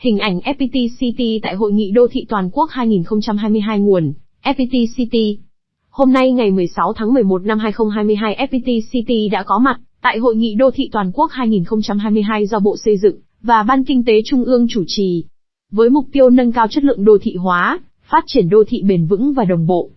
Hình ảnh FPT City tại Hội nghị Đô thị Toàn quốc 2022 nguồn, FPT City. Hôm nay ngày 16 tháng 11 năm 2022 FPT City đã có mặt tại Hội nghị Đô thị Toàn quốc 2022 do Bộ Xây dựng và Ban Kinh tế Trung ương chủ trì. Với mục tiêu nâng cao chất lượng đô thị hóa, phát triển đô thị bền vững và đồng bộ.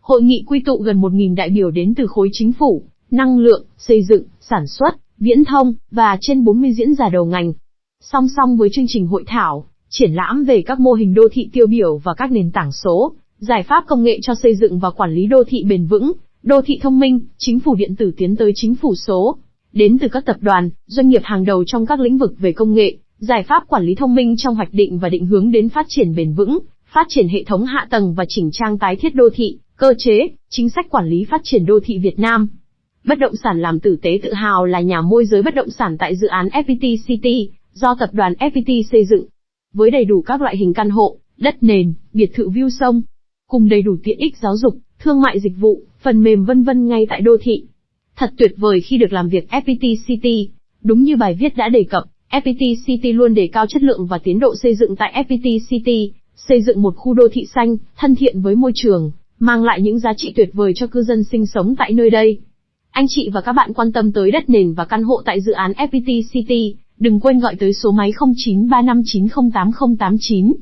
Hội nghị quy tụ gần 1.000 đại biểu đến từ khối chính phủ, năng lượng, xây dựng, sản xuất, viễn thông, và trên 40 diễn giả đầu ngành. Song song với chương trình hội thảo, triển lãm về các mô hình đô thị tiêu biểu và các nền tảng số, giải pháp công nghệ cho xây dựng và quản lý đô thị bền vững, đô thị thông minh, chính phủ điện tử tiến tới chính phủ số. Đến từ các tập đoàn, doanh nghiệp hàng đầu trong các lĩnh vực về công nghệ, giải pháp quản lý thông minh trong hoạch định và định hướng đến phát triển bền vững, phát triển hệ thống hạ tầng và chỉnh trang tái thiết đô thị, cơ chế, chính sách quản lý phát triển đô thị Việt Nam. Bất động sản làm tử tế tự hào là nhà môi giới bất động sản tại dự án FPT City, do tập đoàn FPT xây dựng. Với đầy đủ các loại hình căn hộ, đất nền, biệt thự view sông, cùng đầy đủ tiện ích giáo dục, thương mại dịch vụ, phần mềm vân vân ngay tại đô thị. Thật tuyệt vời khi được làm việc FPT City. Đúng như bài viết đã đề cập, FPT City luôn đề cao chất lượng và tiến độ xây dựng tại FPT City, xây dựng một khu đô thị xanh, thân thiện với môi trường, mang lại những giá trị tuyệt vời cho cư dân sinh sống tại nơi đây. Anh chị và các bạn quan tâm tới đất nền và căn hộ tại dự án FPT City, đừng quên gọi tới số máy 0935908089.